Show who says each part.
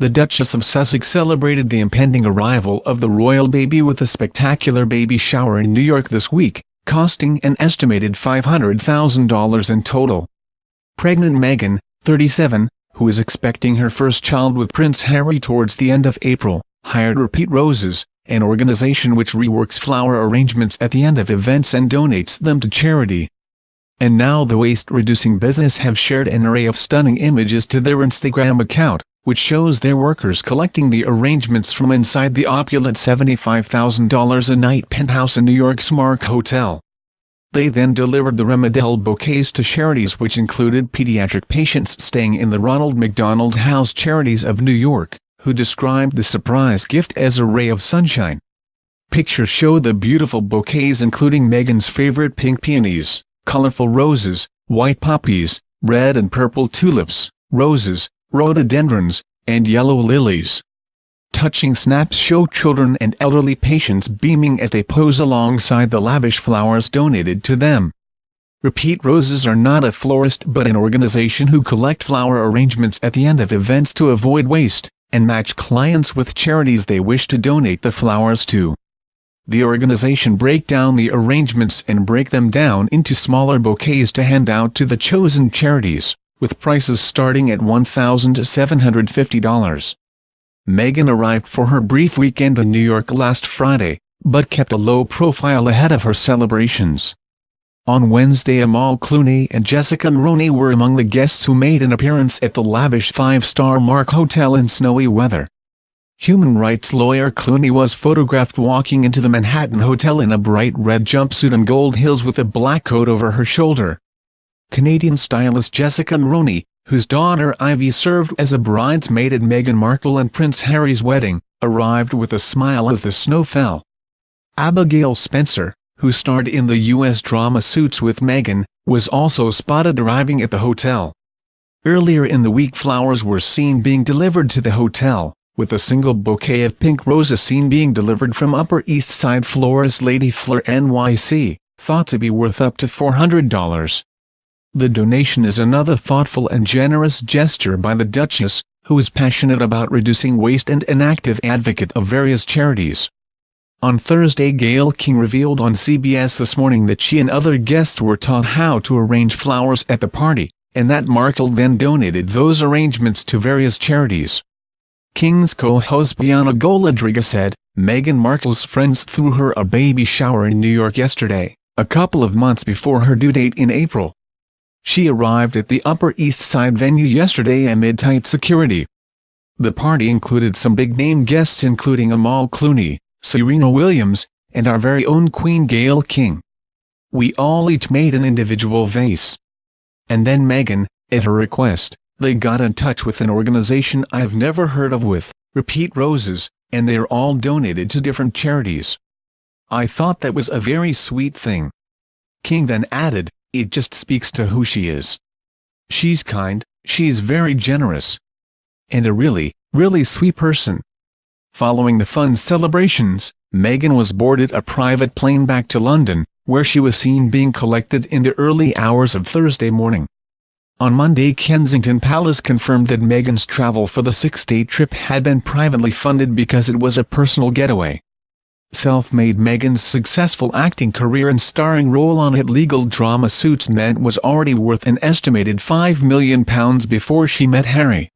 Speaker 1: the Duchess of Sussex celebrated the impending arrival of the royal baby with a spectacular baby shower in New York this week, costing an estimated $500,000 in total. Pregnant Meghan, 37, who is expecting her first child with Prince Harry towards the end of April, hired Repeat Roses, an organization which reworks flower arrangements at the end of events and donates them to charity. And now the waste-reducing business have shared an array of stunning images to their Instagram account, which shows their workers collecting the arrangements from inside the opulent $75,000 a night penthouse in New York's Mark Hotel. They then delivered the Remedel bouquets to charities which included pediatric patients staying in the Ronald McDonald House Charities of New York, who described the surprise gift as a ray of sunshine. Pictures show the beautiful bouquets including Meghan's favorite pink peonies, colorful roses, white poppies, red and purple tulips, roses, rhododendrons, and yellow lilies. Touching snaps show children and elderly patients beaming as they pose alongside the lavish flowers donated to them. Repeat Roses are not a florist but an organization who collect flower arrangements at the end of events to avoid waste, and match clients with charities they wish to donate the flowers to. The organization break down the arrangements and break them down into smaller bouquets to hand out to the chosen charities with prices starting at $1,750. Meghan arrived for her brief weekend in New York last Friday, but kept a low profile ahead of her celebrations. On Wednesday Amal Clooney and Jessica Mulroney were among the guests who made an appearance at the lavish five-star Mark Hotel in snowy weather. Human rights lawyer Clooney was photographed walking into the Manhattan Hotel in a bright red jumpsuit and gold heels with a black coat over her shoulder. Canadian stylist Jessica Mulroney, whose daughter Ivy served as a bridesmaid at Meghan Markle and Prince Harry's wedding, arrived with a smile as the snow fell. Abigail Spencer, who starred in the U.S. drama Suits with Meghan, was also spotted arriving at the hotel. Earlier in the week flowers were seen being delivered to the hotel, with a single bouquet of pink roses seen being delivered from Upper East Side florist Lady Fleur NYC, thought to be worth up to $400. The donation is another thoughtful and generous gesture by the Duchess, who is passionate about reducing waste and an active advocate of various charities. On Thursday Gayle King revealed on CBS This Morning that she and other guests were taught how to arrange flowers at the party, and that Markle then donated those arrangements to various charities. King's co-host Bianca Golodryga said, Meghan Markle's friends threw her a baby shower in New York yesterday, a couple of months before her due date in April. She arrived at the Upper East Side venue yesterday amid tight security. The party included some big-name guests including Amal Clooney, Serena Williams, and our very own Queen Gayle King. We all each made an individual vase. And then Meghan, at her request, they got in touch with an organization I've never heard of with, Repeat Roses, and they're all donated to different charities. I thought that was a very sweet thing. King then added, it just speaks to who she is. She's kind, she's very generous. And a really, really sweet person. Following the fun celebrations, Meghan was boarded a private plane back to London, where she was seen being collected in the early hours of Thursday morning. On Monday Kensington Palace confirmed that Meghan's travel for the six-day trip had been privately funded because it was a personal getaway. Self-made Meghan's successful acting career and starring role on hit legal drama Suits meant was already worth an estimated £5 million before she met Harry.